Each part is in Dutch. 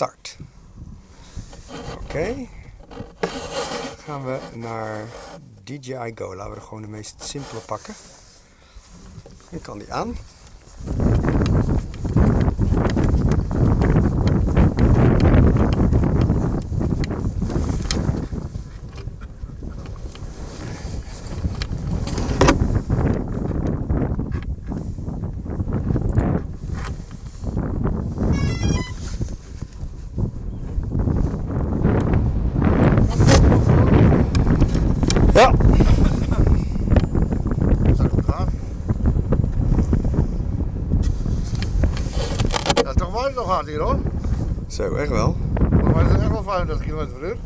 start. Oké. Gaan we naar DJI Go. Laten we er gewoon de meest simpele pakken. Ik kan die aan. Ja, Dat zou goed gaan. Ja, toch waait het nog hard hier hoor. zo, echt wel. Maar het is echt wel 35 km per uur.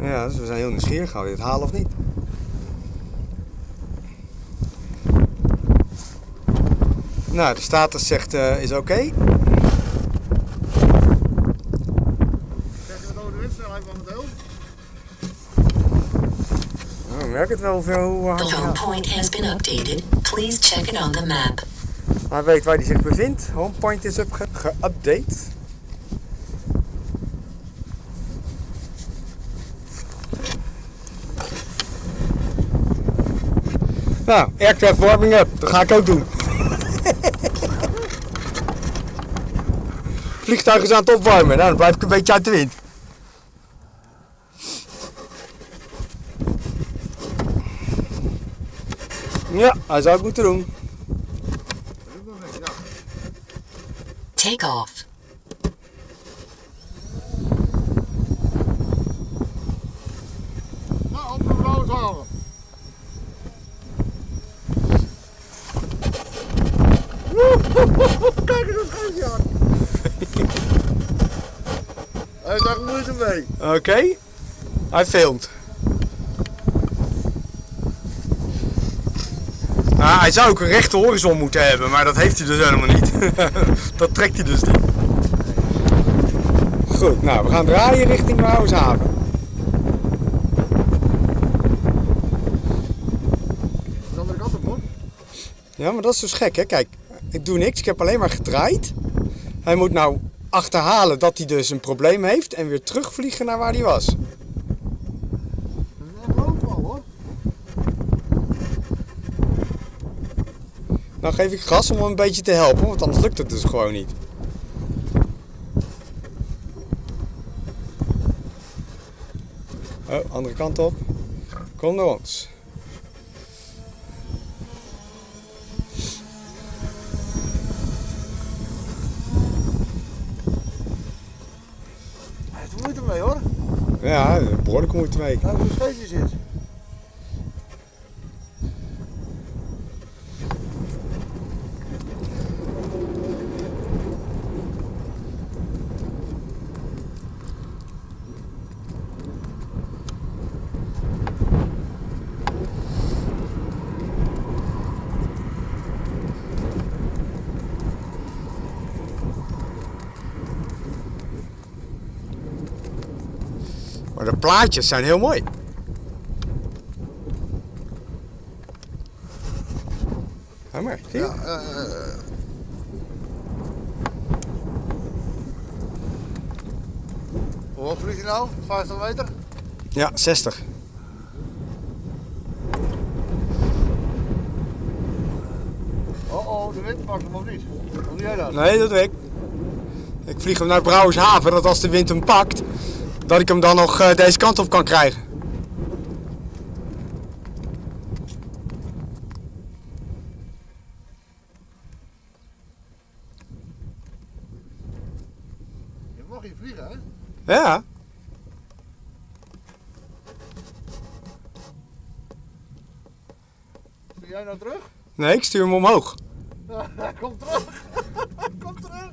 Ja, dus we zijn heel nieuwsgierig. Gaan we dit halen of niet? Nou, de status zegt eh, is oké. Momenteel? Nou, ik merk het wel hoeveel hoe hard The hij home gaat. point has been updated. Please check it on the map. Hij weet waar hij zich bevindt. Homepoint is up geüpdate. Nou, aircraft warming up. Dat ga ik ook doen. Vliegtuig is aan het opwarmen. Nou, dan blijf ik een beetje uit de wind. Ja, hij zou het moeten doen. Dat is nog niks, ja. Take off. Nou, op de halen. Kijk eens dat schuifje aan. Hij echt moeite mee. Oké. Hij filmt. Ah, hij zou ook een rechte horizon moeten hebben, maar dat heeft hij dus helemaal niet. dat trekt hij dus niet. Goed, nou we gaan draaien richting Wouwshaven. De andere kant op hoor. Ja, maar dat is dus gek hè. Kijk, ik doe niks, ik heb alleen maar gedraaid. Hij moet nou achterhalen dat hij dus een probleem heeft en weer terugvliegen naar waar hij was. Dat is echt loopbal hoor. Nou geef ik gas om hem een beetje te helpen, want anders lukt het dus gewoon niet. Oh, andere kant op. Kom naar ons. Er moeite mee hoor. Ja, behoorlijk moeite mee. Nou, hoe scheefje zit. Maar de plaatjes zijn heel mooi. Ga maar, zie je? Ja, eh. Hoe hoog vliegt hij nou? 50 meter? Ja, 60. Oh oh, de wind pakt hem of niet? Hoe doe jij dat? Nee, dat weet ik. Ik vlieg hem naar Brouwershaven, dat als de wind hem pakt, dat ik hem dan nog eh, deze kant op kan krijgen. Je mag hier vliegen hè? Ja, Stuur jij nou terug? nee, ik stuur hem omhoog. Kom terug! Kom terug!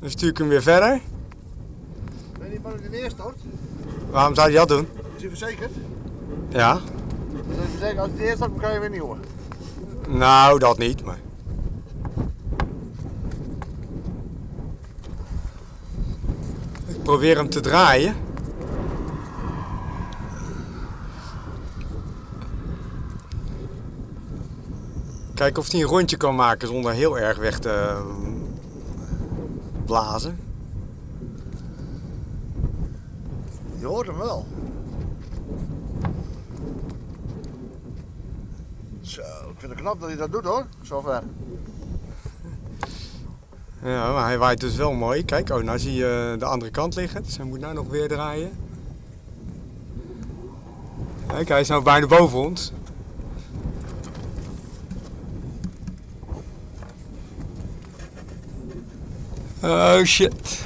Dan stuur ik hem weer verder. Ben je niet bang dat hij neerstort? Waarom zou hij dat doen? Is hij verzekerd? Ja, Dus als zegt, als hij neerstort, dan kan je weer nieuwe. nou dat niet, maar... Ik probeer hem te draaien. Kijken of hij een rondje kan maken zonder heel erg weg te blazen. Je hoort hem wel. Zo, ik vind het knap dat hij dat doet hoor, zover. Ja, maar hij waait dus wel mooi. Kijk, oh, nou zie je de andere kant liggen. Dus hij moet nou nog weer draaien. Kijk, hij is nou bijna boven ons. Oh shit.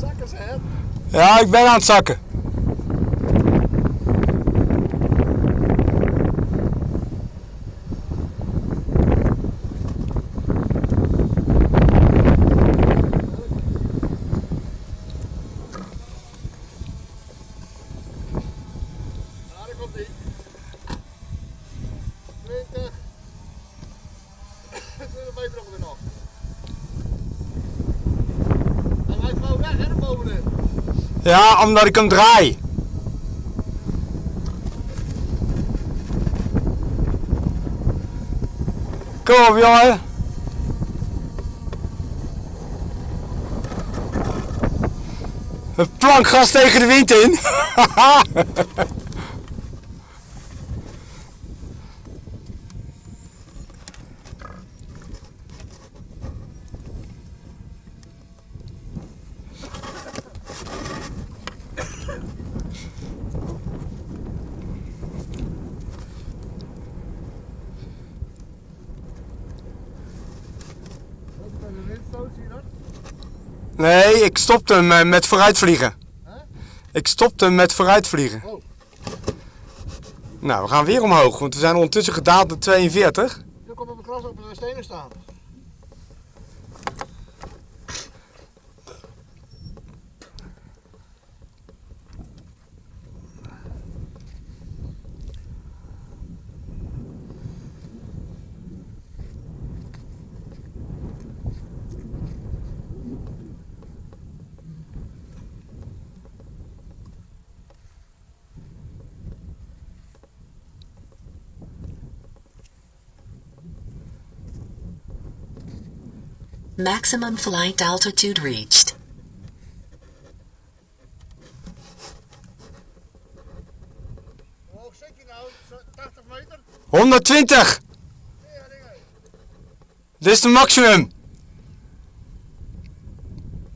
Zakken ze het. Ja, ik ben aan het zakken. Ja, daar komt hij. 20. 20 meter ongeveer nog. Hij rijdt gewoon weg, hè, naar bovenin. Ja, omdat ik hem draai. Kom op, jongen. Een plankgas tegen de wind in. Nee, ik stopte hem eh, met vooruitvliegen. Ik stopte hem met vooruitvliegen. Oh. Nou, we gaan weer omhoog, want we zijn ondertussen gedaald naar 42. Nu komt op een gras op de stenen staan. Maximum flight altitude reached. Hoe hoog zit je nou? Zo 80 meter? 120! Ja, dingen. Dit is de maximum.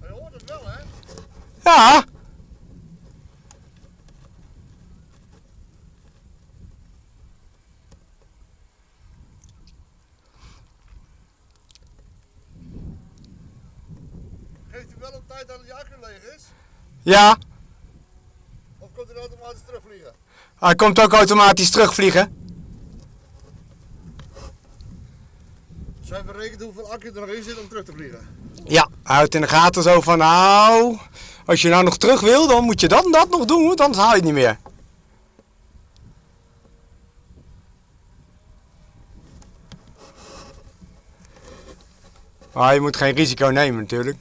Maar je hoort het wel, hè? Ja. Geeft u wel op tijd dat het jager leeg is? Ja. Of komt hij automatisch terugvliegen? Hij komt ook automatisch terugvliegen. Zijn berekend hoeveel accu er nog in zit om terug te vliegen? Ja. Hij houdt in de gaten zo van, nou, als je nou nog terug wil, dan moet je dat en dat nog doen, want anders haal je het niet meer. Maar je moet geen risico nemen natuurlijk.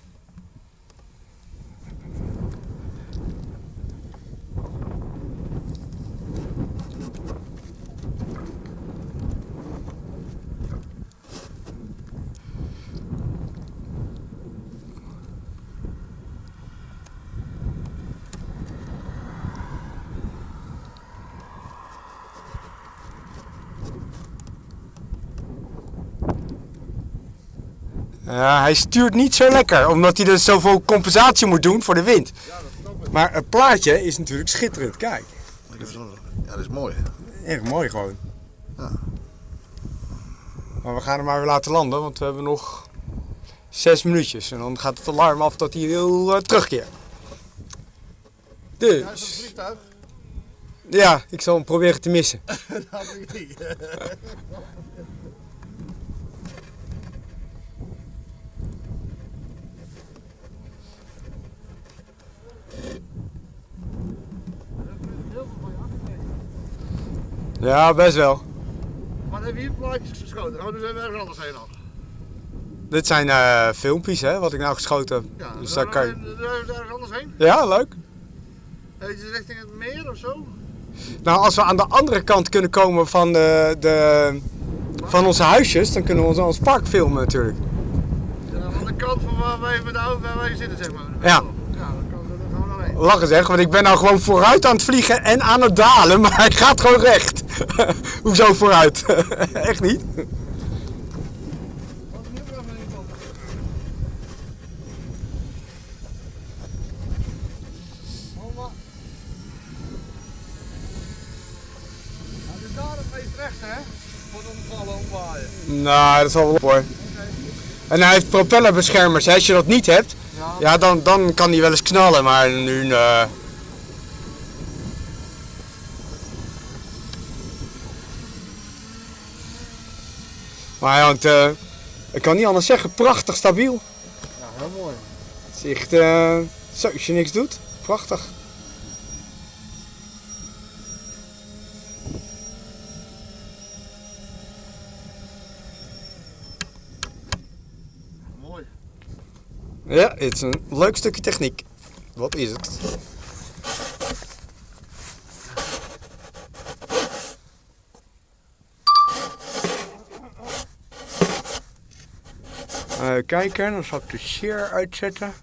Ja, hij stuurt niet zo lekker, omdat hij dus zoveel compensatie moet doen voor de wind. Ja, dat snap ik. Maar het plaatje is natuurlijk schitterend, kijk. Ja, dat is mooi. Erg mooi gewoon. Ja. Maar we gaan hem maar weer laten landen, want we hebben nog zes minuutjes. En dan gaat het alarm af dat hij wil eh, terugkeren. Ja, is Dus, vliegtuig? ja, ik zal hem proberen te missen. Dat ik niet. Ja, best wel. Maar hebben we hier plaatjes geschoten? Oh, nu zijn we ergens anders heen al. Dit zijn eh, filmpjes, hè, wat ik nou geschoten heb. Ja, dus daar kan je... er ergens anders heen? Ja, leuk. Heet je richting het meer of zo? Nou, als we aan de andere kant kunnen komen van, de, de, van onze huisjes, dan kunnen we ons, ons park filmen natuurlijk. Ja, aan de kant van waar wij met de auto waar wij zitten, zeg maar. Ja. Lachen zeg, want ik ben nou gewoon vooruit aan het vliegen en aan het dalen, maar hij gaat gewoon recht. Hoezo vooruit? Echt niet? Nou, dat is wel op hoor. En hij heeft propellerbeschermers. hè. Als je dat niet hebt, Ja, ja, dan, dan kan hij wel eens knallen, maar nu... eh, Maar hij hangt, eh, ik kan niet anders zeggen, prachtig stabiel. ja heel mooi. Het is echt, eh, zo, als je niks doet, prachtig. Mooi. Ja, het is een leuk stukje techniek. Wat is het? Kijken, dan zal ik de share uitzetten.